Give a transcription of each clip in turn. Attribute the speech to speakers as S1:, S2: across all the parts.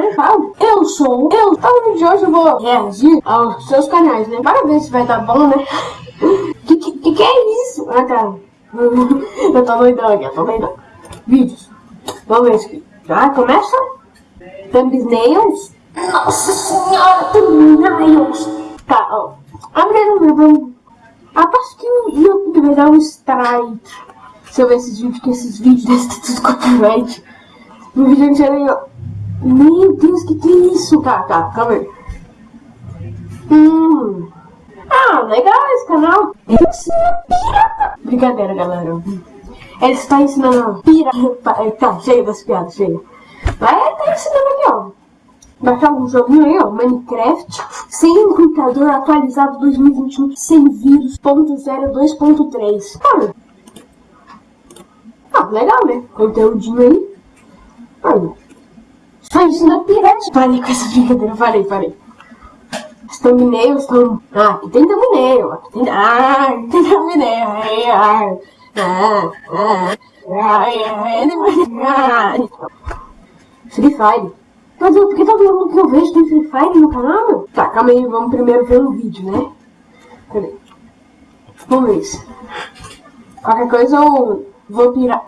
S1: né? Eu sou, eu. Então, vídeo de hoje eu vou reagir aos seus canais, né? Para ver se vai dar bom, né? que, que, que, é isso? Ah, tá. eu tô doidão aqui, eu tô doidão. Vídeos. Vamos ver aqui. Já começa? Thumbnails. Nossa senhora, thumbnails. Tá, ó. Meu. Aposto que o YouTube vai dar um strike. Se eu ver esses vídeos, que esses vídeos desse tudo copyright. No vídeo ó. Meu Deus, que que é isso? Tá, tá, calma aí. Hum. Ah, legal esse canal. Ele ensina pirata. Brincadeira, galera. Ele está ensinando pirata. Tá, chega das piadas, chega. Mas ele tá ensinando aqui, ó. Baixar um joguinho aí, ó. Minecraft. Sem computador atualizado 2021. Sem vírus. Ponto 02.3. Olha. Ah, legal, né? Conteúdinho aí. Olha. Só ensina pirata. Parei com essa brincadeira. Parei, parei. Os thumbnails estão... Ah, aqui tem thumbnail. Aqui tem... Ah, aqui tem thumbnail. Ah, ah, ah. Ah, Free Fire. Mas eu, porque todo mundo que eu vejo tem Free Fire no canal? Tá, calma aí, vamos primeiro ver o vídeo, né? Peraí. Vamos ver isso. Qualquer coisa eu vou pirar.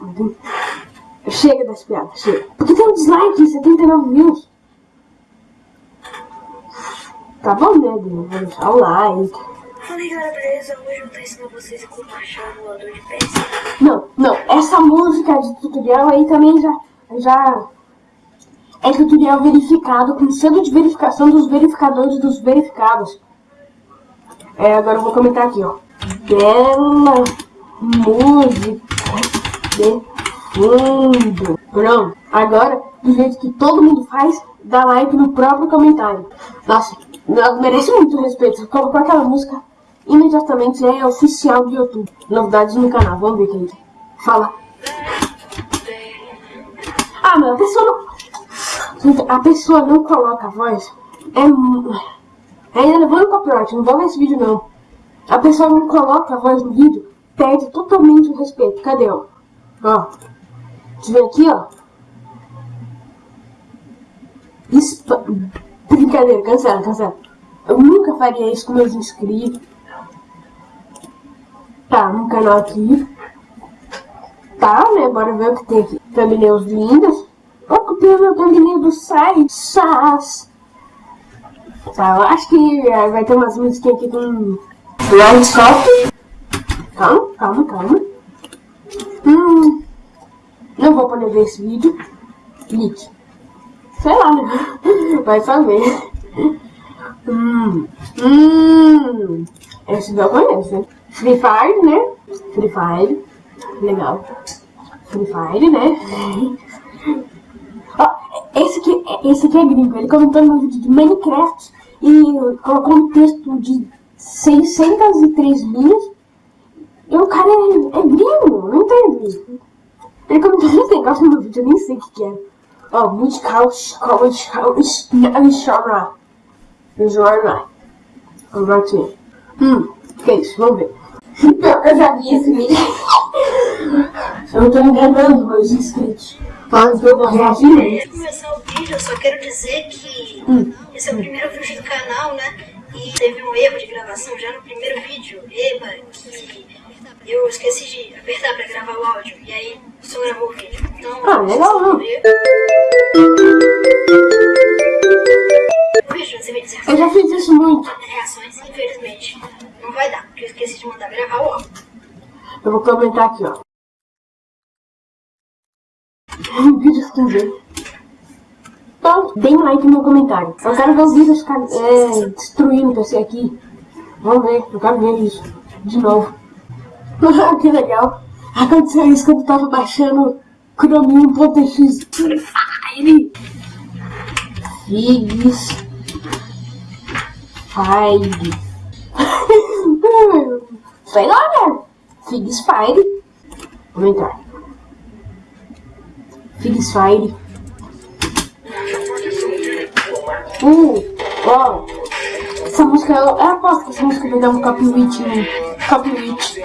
S1: Chega das piadas, chega. Porque tem um dislike, 79 views. Tá bom, né, Vou deixar o like.
S2: Fala aí galera, beleza? Hoje eu vou estar ensinando vocês como baixar o emulador de PS.
S1: Não, não, essa música de tutorial aí também já, já é tutorial verificado com selo de verificação dos verificadores dos verificados. É, agora eu vou comentar aqui, ó. Bela música de fundo. Pronto. Agora, do jeito que todo mundo faz, dá like no próprio comentário. Nossa, merece muito respeito. Colocou aquela música imediatamente é oficial do YouTube. Novidades no canal, vamos ver quem fala. Ah, meu, a pessoa não... A pessoa não coloca a voz. É... Ainda levando copyright, não vou ver esse vídeo não. A pessoa não coloca a voz no vídeo, perde totalmente o respeito. Cadê, ó? Ó. Deixa eu ver aqui, ó. Espa... Brincadeira, cancela, cancela. Eu nunca faria isso com meus inscritos. Tá, no canal aqui. Tá, né? Bora ver o que tem aqui. Thumbnails lindas. Ó, copiei meu thumbnail do site. SAS. Tá, eu acho que é, vai ter umas músicas aqui com... Round Calma, calma, calma. Vou poder ver esse vídeo. Clique. Sei lá, né? Vai saber. Hum... Hum... Esse eu conheço? Free Fire, né? Free Fire. Legal. Free Fire, né? Ó, esse aqui, esse aqui é gringo. Ele comentou no vídeo de Minecraft e colocou um texto de 603 linhas. E o cara é, é gringo, não entendo. Ele comentou esse negócio no vídeo, eu nem sei o que, que é. Ó, musical, musical, musical, genre. Genre. Genre. Hum, que é isso? Vamos ver. Pior que eu já vi esse vídeo. Eu não tô enganando meus inscritos. Mas eu vou reagir
S2: Antes de começar o vídeo, eu só quero dizer que hum. esse é o primeiro vídeo do canal, né? E teve um erro de gravação já no primeiro vídeo. Eba, que eu esqueci de apertar pra gravar o áudio. E aí só gravou o vídeo. Então,
S1: ah, legal, não. Eu já fiz isso muito.
S2: Reações, infelizmente não vai dar, porque eu esqueci de mandar gravar o áudio.
S1: Eu vou comentar aqui, ó. Vídeos também. Então, deem like no meu comentário. Eu quero ver os vídeos é, destruindo PC aqui. Vamos ver, eu quero ver isso. De novo. que legal. Aconteceu isso quando eu tava baixando Chromium.exe Fire. Figs. Fire. Sei lá, né? Figs Fire. Vamos entrar. Figs Fire. Uh, ó. Essa música, eu aposto que essa música vai dar um copyright, né? Copyright.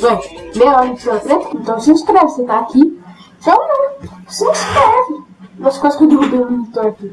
S1: Bom, meu ônibus é preto, então se inscreve, você tá aqui. Então não, se inscreve. Umas coisas que eu derrubei o monitor aqui.